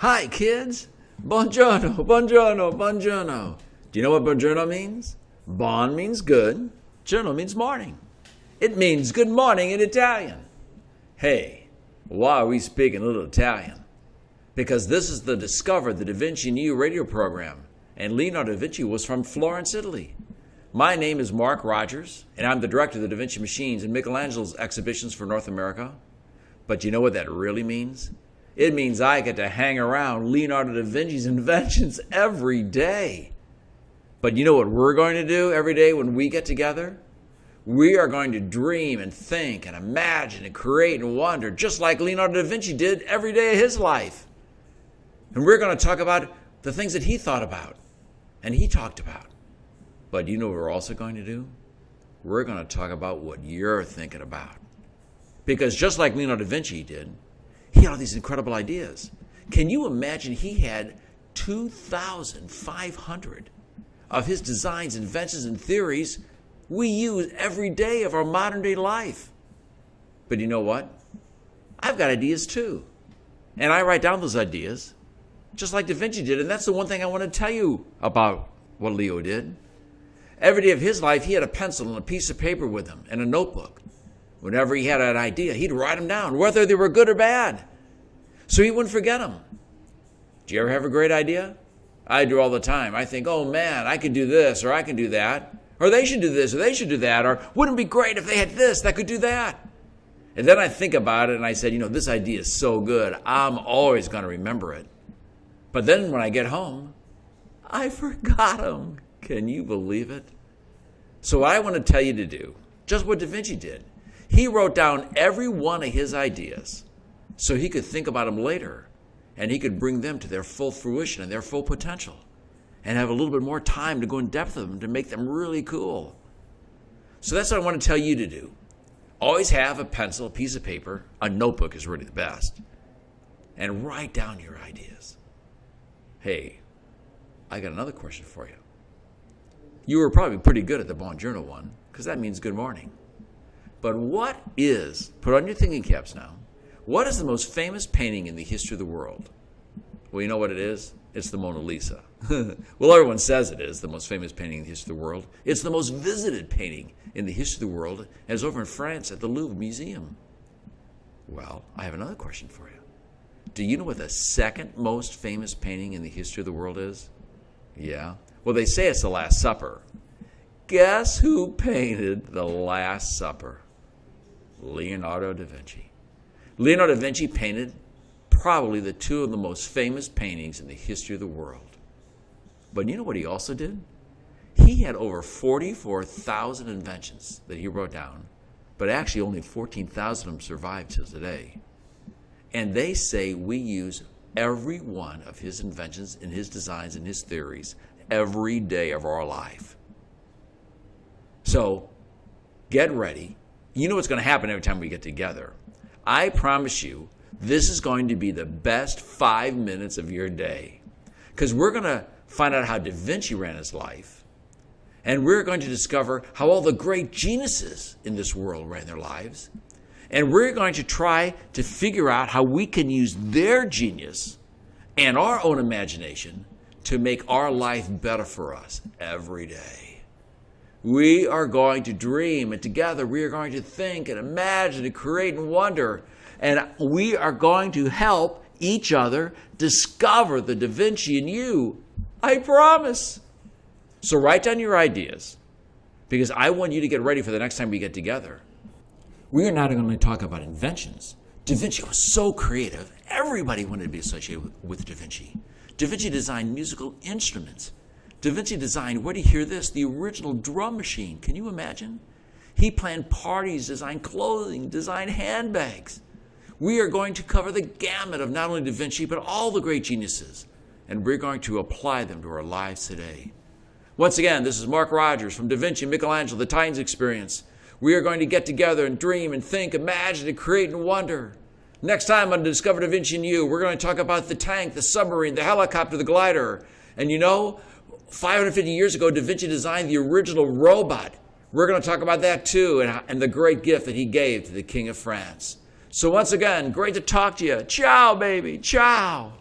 Hi, kids. Buongiorno, buongiorno, buongiorno. Do you know what buongiorno means? Bon means good, giorno means morning. It means good morning in Italian. Hey, why are we speaking a little Italian? Because this is the Discover the Da Vinci in You radio program, and Leonardo da Vinci was from Florence, Italy. My name is Mark Rogers, and I'm the director of the Da Vinci Machines and Michelangelo's exhibitions for North America. But do you know what that really means? It means I get to hang around Leonardo da Vinci's inventions every day. But you know what we're going to do every day when we get together? We are going to dream and think and imagine and create and wonder, just like Leonardo da Vinci did every day of his life. And we're going to talk about the things that he thought about and he talked about. But you know what we're also going to do? We're going to talk about what you're thinking about. Because just like Leonardo da Vinci did, he had all these incredible ideas. Can you imagine he had 2,500 of his designs, inventions, and theories we use every day of our modern day life? But you know what? I've got ideas too. And I write down those ideas, just like Da Vinci did. And that's the one thing I want to tell you about what Leo did. Every day of his life, he had a pencil and a piece of paper with him and a notebook. Whenever he had an idea, he'd write them down, whether they were good or bad, so he wouldn't forget them. Do you ever have a great idea? I do all the time. I think, oh man, I could do this, or I can do that, or they should do this, or they should do that, or wouldn't it be great if they had this that could do that? And then I think about it and I said, you know, this idea is so good, I'm always going to remember it. But then when I get home, I forgot them. Can you believe it? So, what I want to tell you to do, just what Da Vinci did, he wrote down every one of his ideas so he could think about them later and he could bring them to their full fruition and their full potential and have a little bit more time to go in depth of them to make them really cool. So, that's what I want to tell you to do. Always have a pencil, a piece of paper, a notebook is really the best, and write down your ideas. Hey, I got another question for you. You were probably pretty good at the Buongiorno one, because that means good morning. But what is, put on your thinking caps now, what is the most famous painting in the history of the world? Well, you know what it is? It's the Mona Lisa. well, everyone says it is the most famous painting in the history of the world. It's the most visited painting in the history of the world, and it's over in France at the Louvre Museum. Well, I have another question for you. Do you know what the second most famous painting in the history of the world is? Yeah, well, they say it's the Last Supper. Guess who painted the Last Supper? Leonardo da Vinci. Leonardo da Vinci painted probably the two of the most famous paintings in the history of the world. But you know what he also did? He had over 44,000 inventions that he wrote down, but actually only 14,000 of them survive till today. And they say we use every one of his inventions and his designs and his theories every day of our life. So get ready. You know what's going to happen every time we get together. I promise you, this is going to be the best five minutes of your day. Because we're going to find out how Da Vinci ran his life. And we're going to discover how all the great geniuses in this world ran their lives. And we're going to try to figure out how we can use their genius and our own imagination to make our life better for us every day. We are going to dream, and together we are going to think and imagine and create and wonder. And we are going to help each other discover the Da Vinci in you. I promise. So write down your ideas because I want you to get ready for the next time we get together. We are not going to talk about inventions. Da Vinci was so creative, everybody wanted to be associated with Da Vinci. Da Vinci designed musical instruments. Da Vinci designed, where do you hear this? The original drum machine. Can you imagine? He planned parties, designed clothing, designed handbags. We are going to cover the gamut of not only Da Vinci, but all the great geniuses, and we're going to apply them to our lives today. Once again, this is Mark Rogers from Da Vinci Michelangelo, the Titans Experience. We are going to get together and dream and think, imagine and create and wonder. Next time on Discover Da Vinci and You, we're going to talk about the tank, the submarine, the helicopter, the glider. And you know, 550 years ago, Da Vinci designed the original robot. We're going to talk about that too and, and the great gift that he gave to the King of France. So, once again, great to talk to you. Ciao, baby. Ciao.